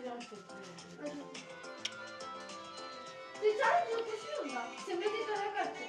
Açacağım sesini. Sen sadece koşuyorsun da. Sepeti kara carta.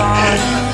time.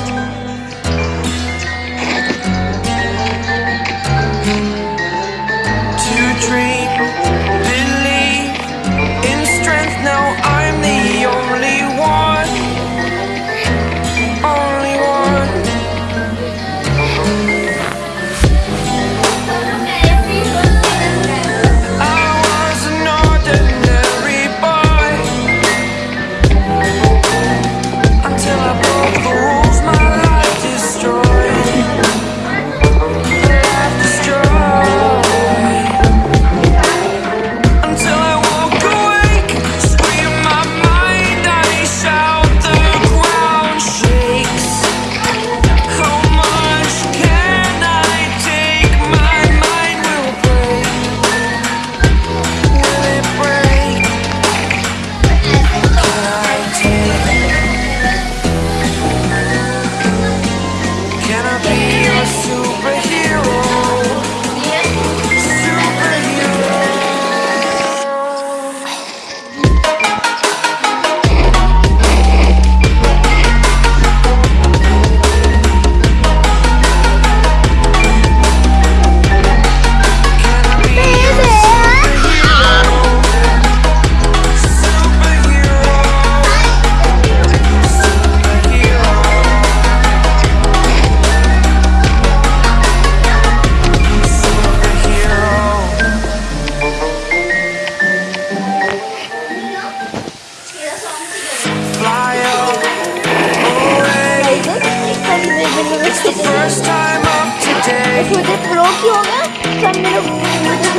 It's the first time of today. It's से first time होगा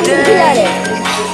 today.